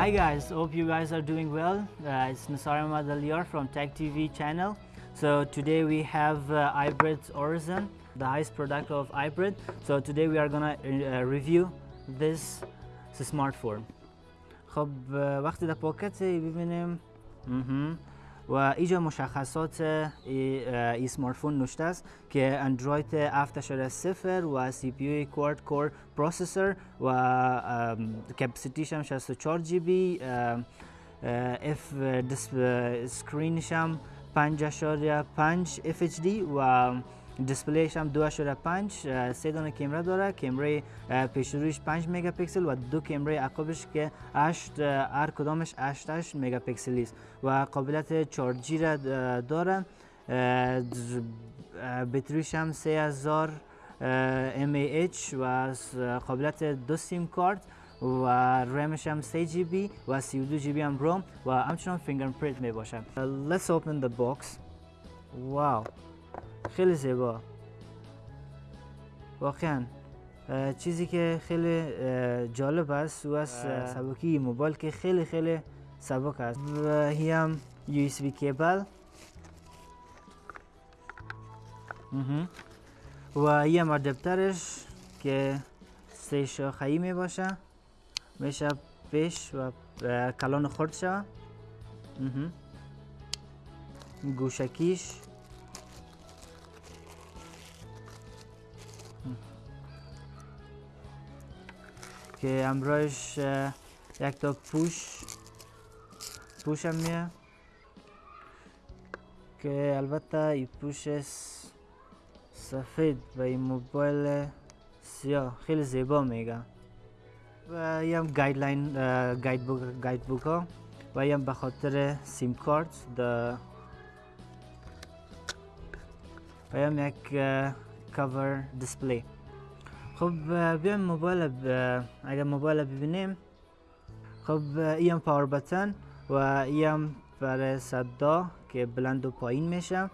Hi guys, hope you guys are doing well. Uh, it's Nasar Ahmad Aliyar from Tech TV channel. So today we have uh, iBread Horizon, the highest product of iBread. So today we are gonna uh, review this smartphone. خب وقتی در پاکت ببینیم و اینجا مشخصات ای سمارتفون نوشته است که اندروید 7.0 و سی پی یو کوارد کور processor و capacity ش هم 64 GB اف screen ش هم 5.5 FHD و display ش هم 2.5 سه دانه کامرا داره. کامرای پیشرویش 5 مگاپیکسل و دو کامرای عقبش که 8 هر کدامش 8 8 مگاپیکسلی است و قابلیت چار G را داره. بطریش هم 3000 mAh و قابلیت دو سیم کارت و رمش هم 3 GB و 32 GB هم ROM و همچنان fingerprint می باشه Let's open the box. Wow. خیلی زیبا. واقعا چیزی که خیلی جالب است و از سبکی موبایل که خیلی خیلی سبک است. و هی هم یو اس بی کیبل. و یه هم دفترش که سه شاخه‌ای می باشه. میشه پیش و کلان خورد شود گوشکیش. که امروز یک تا پوش پوش هم میه. که البته این پوش سفید و این موبایل سیاه خیلی زیبا میگه. و هم گایدلاین گاید بوک گاید بوک ها. و هم به خاطر سیم کارت و هم یک کاور دیسپلی خب بیایم موبایل اگر موبایل ببینیم. خب این power button و این برای صدا که بلند و پایین میشه.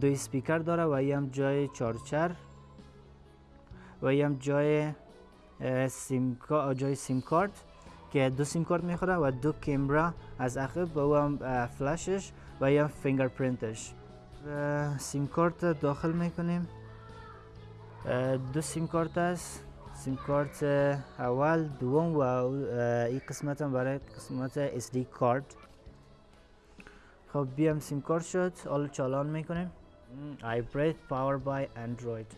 دو اسپیکر داره و این جای charger و این جای سیم سیم کارت که دو سیم کارت می‌خوره و دو کامرا از عقب و هم فلشش و این fingerprint ش. سیم کارت داخل می‌کنیم. دو سیم کارت است. سیم کارت اول دوم و این قسمت هم برای قسمت SD کارت. خب بیام سیم کارت شد. حالا چالان می‌کنیم. iBRIT Powered by Android.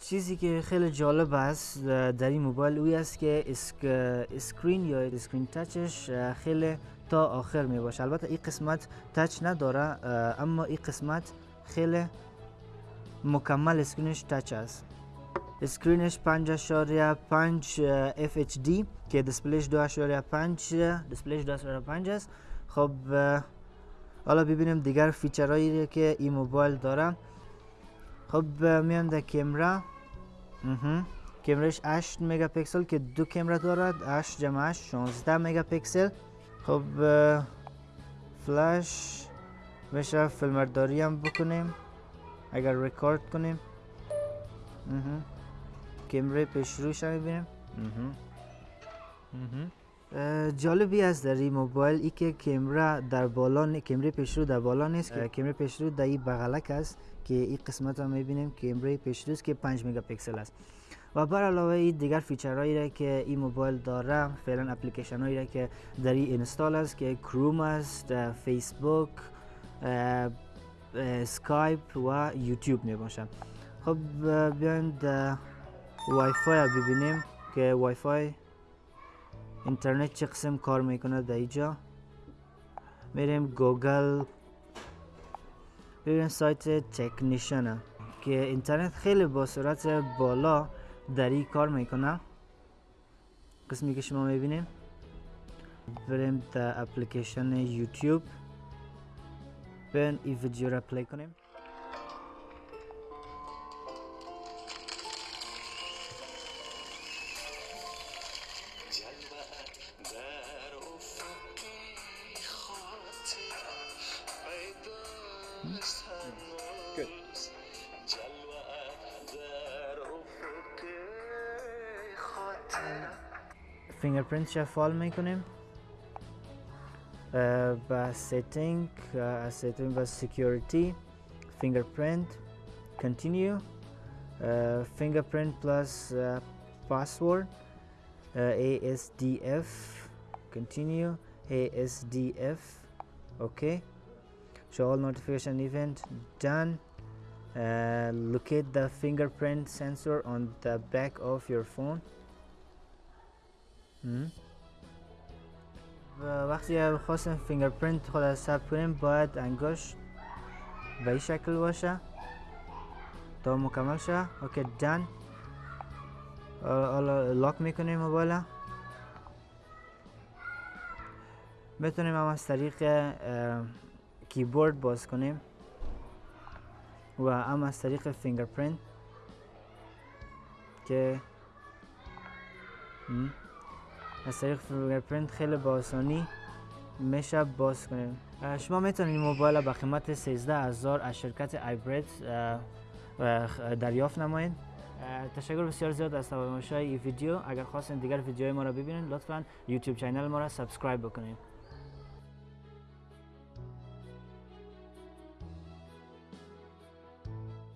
چیزی که خیلی جالب است در این موبایل اوی است که sc... screen یا screen touch ش خیلی تا آخر می باشه البته این قسمت touch نداره اما این قسمت خیلی مکمل screen ش touch است. screen ش 5.5 FHD که display ش 2.5 display ش 2.5 است. خب حالا ببینیم دیگر feature هایی که این موبایل داره. خب میام در کامرا کامرش 8 مگاپیکسل که دو کامرا دارد 8 جمع 8 16 مگاپیکسل. خب فلش. میشه فیلمبرداری هم بکنیم. اگر رکورد کنیم. کمره پیش روش می‌بینیم جالبی است در این موبایل ای که کمره در بالا کمره پیشرو در بالا نیست که کمره پیشرو در این بغلک است که این قسمت هم می‌بینیم. کمره پیشرو است که 5 مگاپیکسل است. و بر علاوه ای دیگر feature هایی را که این موبایل داره فعلا اپلیکیشن هایی را که در این install است که کروم است فیسبوک اسکایپ و یوتیوب می باشم خب بیایم وای فای ببینیم که وای فای اینترنت چه قسم کار می‌کنه در اینجا. میریم گوگل. ببینیم سایت تکنیشن که اینترنت خیلی با سرعت بالا در این کار می‌کنه. قسمی که شما می‌بینیم. بریم در اپلیکیشن یوتیوب. بریم این ویدیو را play کنیم Good. فینگرپرینت شفال می‌کنیم uh, setting uh, setting was security fingerprint continue uh, fingerprint plus uh, password uh, ASDF continue ASDF okay. Show all notification event done. Uh, locate the fingerprint sensor on the back of your phone. Hmm? و وقتی خواستیم fingerprint خود ثبت کنیم باید انگشت به این شکل باشه. تا مکمل شه. okay done حالا lock می‌کنیم موبایل می‌تونیم هم از طریق کیبورد باز کنیم و هم از طریق fingerprint که از طریق fingerprint خیلی با آسانی میشه باز کنیم. شما می‌تونید موبایل با قیمت 13 هزار از شرکت ایبرید دریافت نمایید. تشکر بسیار زیاد از تماشای این ویدیو. اگر خواستین دیگر ویدیوهای ما را ببینید لطفا YouTube channel ما را subscribe بکنید